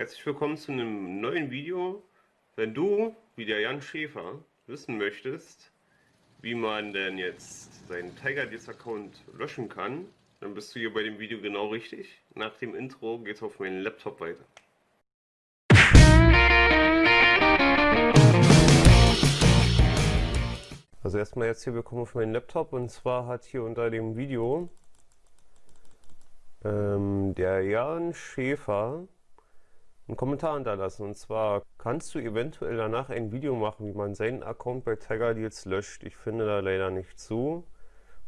Herzlich willkommen zu einem neuen Video. Wenn du, wie der Jan Schäfer, wissen möchtest, wie man denn jetzt seinen Tiger Account löschen kann, dann bist du hier bei dem Video genau richtig. Nach dem Intro geht es auf meinen Laptop weiter. Also erstmal jetzt hier willkommen auf meinen Laptop und zwar hat hier unter dem Video ähm, der Jan Schäfer einen Kommentar hinterlassen. Und zwar kannst du eventuell danach ein Video machen, wie man seinen Account bei Tiger Deals löscht. Ich finde da leider nicht zu.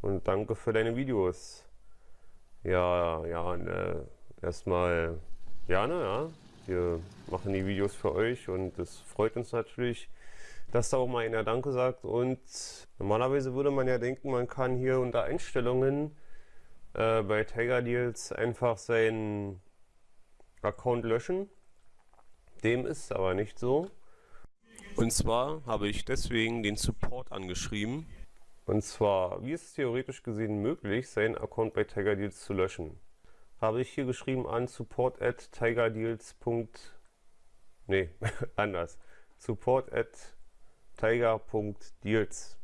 Und danke für deine Videos. Ja, ja, ne, erstmal gerne, ja. Wir machen die Videos für euch und es freut uns natürlich, dass da auch mal einer Danke sagt. Und normalerweise würde man ja denken, man kann hier unter Einstellungen äh, bei Tiger Deals einfach seinen Account löschen. Dem ist aber nicht so. Und zwar habe ich deswegen den Support angeschrieben. Und zwar, wie ist es theoretisch gesehen möglich, seinen Account bei Tiger Deals zu löschen? Habe ich hier geschrieben an support at tigerdeals. Nee, anders. Support at tiger.deals.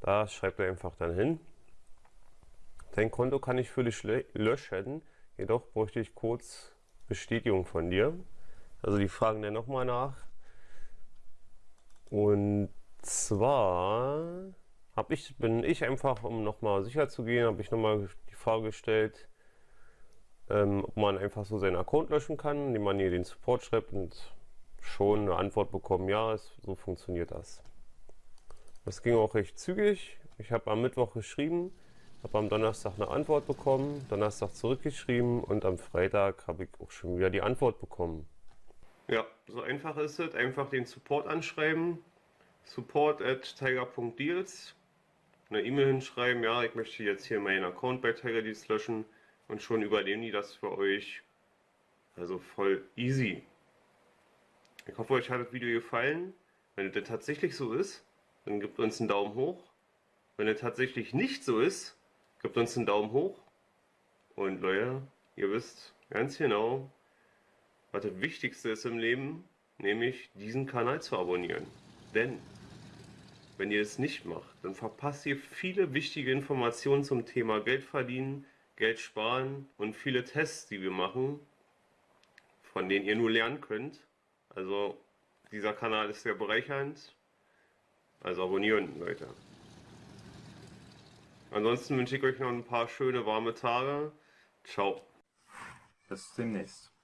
Da schreibt er einfach dann hin. Dein Konto kann ich für dich löschen, jedoch bräuchte ich kurz Bestätigung von dir. Also die fragen dann nochmal nach. Und zwar habe ich, bin ich einfach, um nochmal sicher zu gehen, habe ich nochmal die Frage gestellt, ähm, ob man einfach so seinen Account löschen kann, indem man hier den Support schreibt und schon eine Antwort bekommen, ja, es, so funktioniert das. Das ging auch recht zügig. Ich habe am Mittwoch geschrieben, habe am Donnerstag eine Antwort bekommen, Donnerstag zurückgeschrieben und am Freitag habe ich auch schon wieder die Antwort bekommen. Ja, so einfach ist es. Einfach den Support anschreiben. Support at tiger.deals. Eine E-Mail hinschreiben, ja, ich möchte jetzt hier meinen Account bei Tiger Deals löschen und schon übernehmen die das für euch. Also voll easy. Ich hoffe, euch hat das Video gefallen. Wenn das tatsächlich so ist, dann gebt uns einen Daumen hoch. Wenn es tatsächlich nicht so ist, gebt uns einen Daumen hoch. Und Leute, ihr wisst ganz genau, was das Wichtigste ist im Leben, nämlich diesen Kanal zu abonnieren. Denn wenn ihr es nicht macht, dann verpasst ihr viele wichtige Informationen zum Thema Geld verdienen, Geld sparen und viele Tests, die wir machen, von denen ihr nur lernen könnt. Also dieser Kanal ist sehr bereichernd. Also abonnieren, Leute. Ansonsten wünsche ich euch noch ein paar schöne warme Tage. Ciao. Bis demnächst.